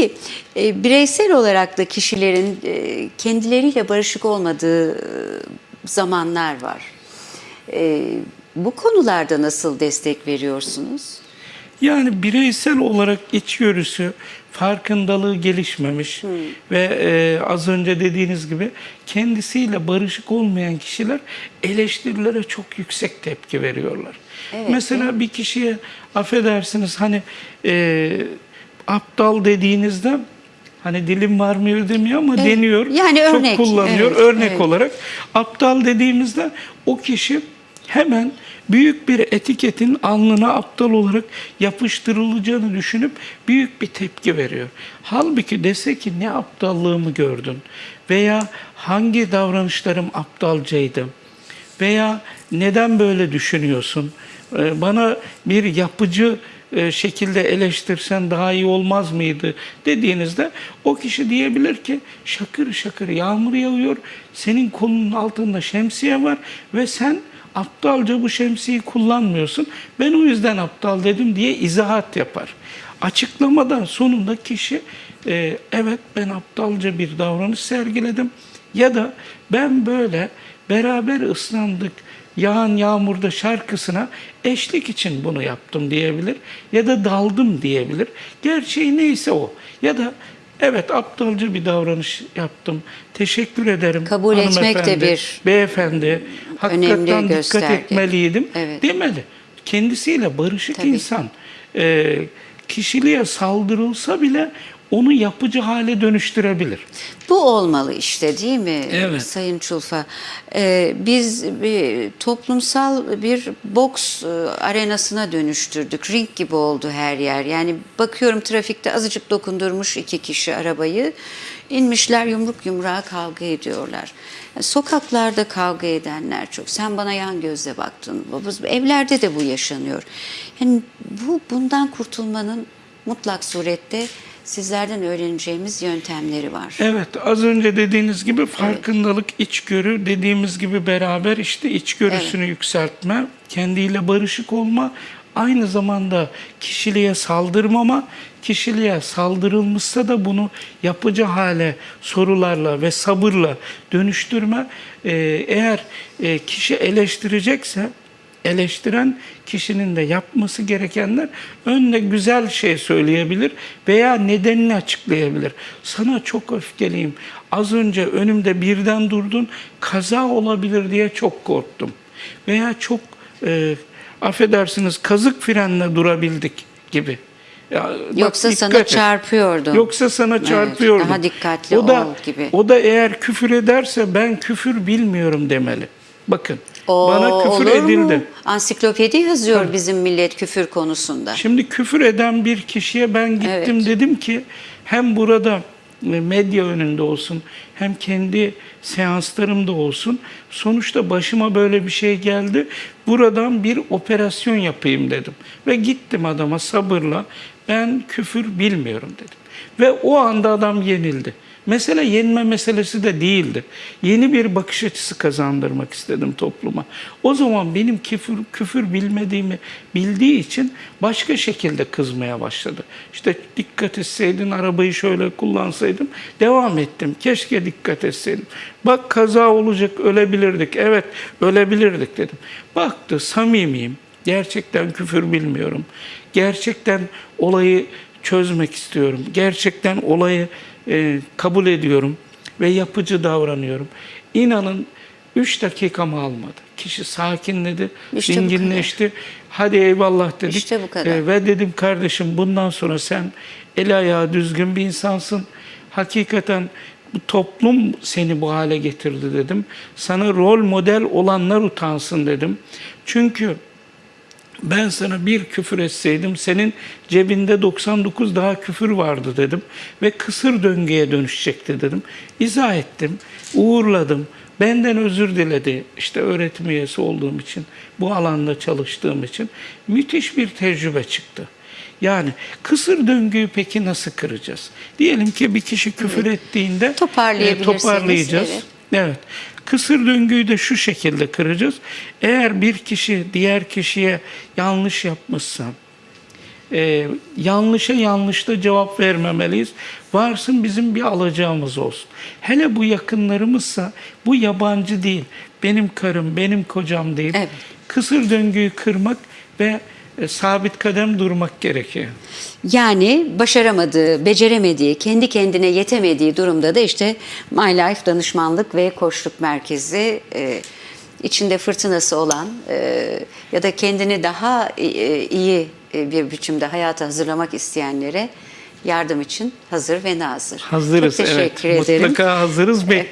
Peki e, bireysel olarak da kişilerin e, kendileriyle barışık olmadığı e, zamanlar var. E, bu konularda nasıl destek veriyorsunuz? Yani bireysel olarak içgörüsü, farkındalığı gelişmemiş ve e, az önce dediğiniz gibi kendisiyle barışık olmayan kişiler eleştirilere çok yüksek tepki veriyorlar. Evet, Mesela bir kişiye affedersiniz hani e, aptal dediğinizde hani dilim varmıyor demiyor ama Evet, deniyor. yani örnek, Çok kullanıyor evet, örnek evet. olarak. Aptal dediğimizde o kişi hemen büyük bir etiketin alnına aptal olarak yapıştırılacağını düşünüp büyük bir tepki veriyor. Halbuki dese ki ne aptallığımı gördün veya hangi davranışlarım aptalcaydı veya neden böyle düşünüyorsun? Ee, Bana bir yapıcı e, şekilde eleştirsen daha iyi olmaz mıydı dediğinizde o kişi diyebilir ki şakır şakır yağmur yağıyor, senin kolunun altında şemsiye var ve sen aptalca bu şemsiyeyi kullanmıyorsun. Ben o yüzden aptal dedim diye izahat yapar. Açıklamadan sonunda kişi e, evet ben aptalca bir davranış sergiledim ya da ben böyle beraber ıslandık yağan yağmurda şarkısına eşlik için bunu yaptım diyebilir ya da daldım diyebilir. Gerçeği neyse o ya da evet aptalca bir davranış yaptım. Teşekkür ederim. Kabul etmek de bir Beyefendi hakikaten dikkat etmeliydim Evet. demeli. Kendisiyle barışık Tabii. insan e, kişiliğe saldırılsa bile onu yapıcı hale dönüştürebilir. Bu olmalı işte değil mi Evet. Sayın Çulfa? Ee, biz bir toplumsal bir boks e, arenasına dönüştürdük. Ring gibi oldu her yer. Yani bakıyorum trafikte azıcık dokundurmuş iki kişi arabayı. İnmişler yumruk yumruğa kavga ediyorlar. Yani sokaklarda kavga edenler çok. Sen bana yan gözle baktın. Evlerde de bu yaşanıyor. Yani bu bundan kurtulmanın mutlak surette sizlerden öğreneceğimiz yöntemleri var. Evet az önce dediğiniz gibi farkındalık, içgörü dediğimiz gibi beraber işte içgörüsünü yükseltme, kendiyle barışık olma, aynı zamanda kişiliğe saldırmama, kişiliğe saldırılmışsa da bunu yapıcı hale sorularla ve sabırla dönüştürme. Ee, eğer e, kişi eleştirecekse eleştiren kişinin de yapması gerekenler önüne güzel şey söyleyebilir veya nedenini açıklayabilir. Sana çok öfkeliyim. Az önce önümde birden durdun, kaza olabilir diye çok korktum. Veya çok e, affedersiniz kazık frenle durabildik gibi. Ya, bak Yoksa sana dikkat et. çarpıyordum. Yoksa sana Evet, çarpıyordum. daha dikkatli o da, ol gibi. O da eğer küfür ederse ben küfür bilmiyorum demeli. Bakın Oo, bana küfür olur mu? edildi. Ansiklopedi yazıyor bizim millet küfür konusunda. Şimdi küfür eden bir kişiye ben gittim Evet. dedim ki hem burada medya önünde olsun hem kendi seanslarımda olsun. Sonuçta başıma böyle bir şey geldi. Buradan bir operasyon yapayım dedim. Ve gittim adama sabırla ben küfür bilmiyorum dedim. Ve o anda adam yenildi. Mesele yenme meselesi de değildi. Yeni bir bakış açısı kazandırmak istedim topluma. O zaman benim küfür, küfür bilmediğimi bildiği için başka şekilde kızmaya başladı. İşte dikkat etseydin, arabayı şöyle kullansaydım. Devam ettim. Keşke dikkat etseydim. Bak kaza olacak, ölebilirdik. Evet, ölebilirdik dedim. Baktı, samimiyim. Gerçekten küfür bilmiyorum. Gerçekten olayı çözmek istiyorum. Gerçekten olayı e, kabul ediyorum ve yapıcı davranıyorum. İnanın 3 dakikamı almadı. Kişi sakinledi, İşte dinginleşti. Hadi eyvallah dedik. İşte bu kadar. E, ve dedim kardeşim bundan sonra sen el ayağı düzgün bir insansın. Hakikaten bu toplum seni bu hale getirdi dedim. Sana rol model olanlar utansın dedim. Çünkü ben sana bir küfür etseydim senin cebinde 99 daha küfür vardı dedim ve kısır döngüye dönüşecekti dedim. İzah ettim, uğurladım. Benden özür diledi. İşte öğretim üyesi olduğum için, bu alanda çalıştığım için müthiş bir tecrübe çıktı. Yani kısır döngüyü peki nasıl kıracağız? Diyelim ki bir kişi küfür ettiğinde Toparlayabilirseniz, toparlayacağız. evet. Evet. Kısır döngüyü de şu şekilde kıracağız. Eğer bir kişi diğer kişiye yanlış yapmışsa, e, yanlışa yanlışta cevap vermemeliyiz. Varsın bizim bir alacağımız olsun. Hele bu yakınlarımızsa bu yabancı değil. Benim karım, benim kocam değil. Evet. Kısır döngüyü kırmak ve e, sabit kadem durmak gerekiyor. Yani başaramadığı, beceremediği, kendi kendine yetemediği durumda da işte My Life danışmanlık ve koçluk merkezi e, içinde fırtınası olan e, ya da kendini daha e, iyi bir biçimde hayata hazırlamak isteyenlere yardım için hazır ve nazır. Hazırız Çok teşekkür evet. ederim. Mutlaka hazırız bekliyoruz.